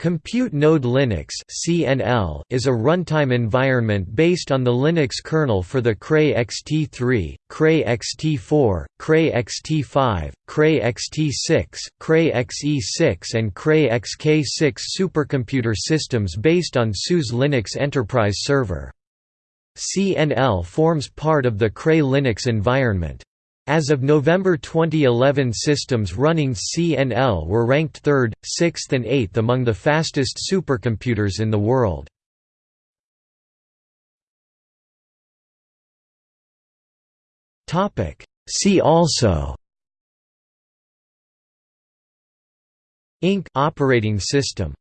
Compute Node Linux (CNL) is a runtime environment based on the Linux kernel for the Cray XT3, Cray XT4, Cray XT5, Cray XT6, Cray XE6 and Cray XK6 supercomputer systems based on SUSE Linux Enterprise Server. CNL forms part of the Cray Linux environment. As of November 2011 systems running CNL were ranked 3rd, 6th and 8th among the fastest supercomputers in the world. See also INC operating system